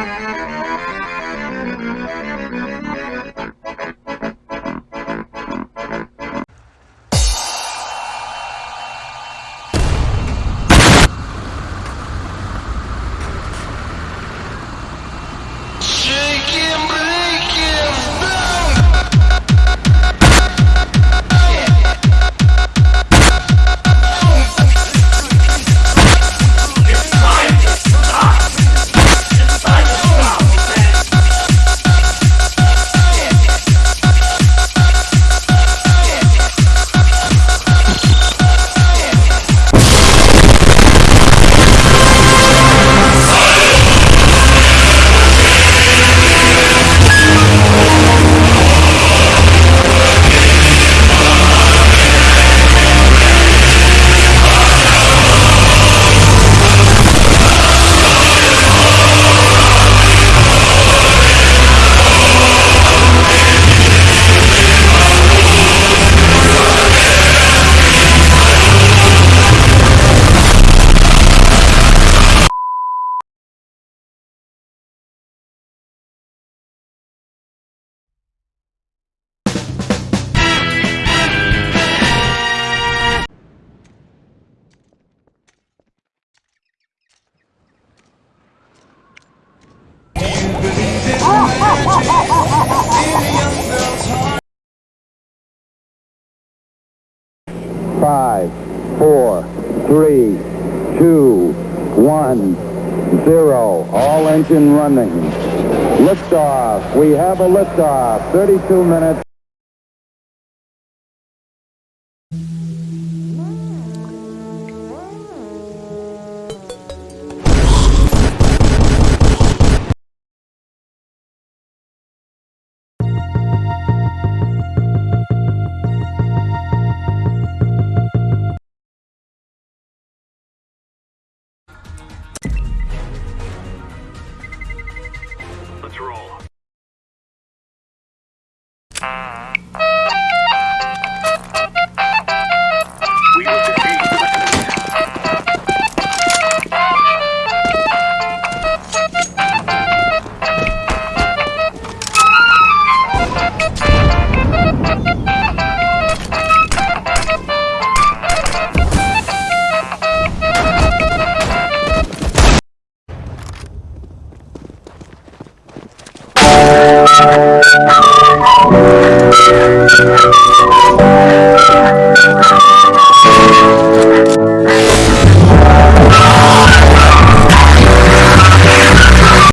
Música Five, four, three, two, one, zero. All engine running. Liftoff. We have a liftoff. 32 minutes. Roll. Thank you.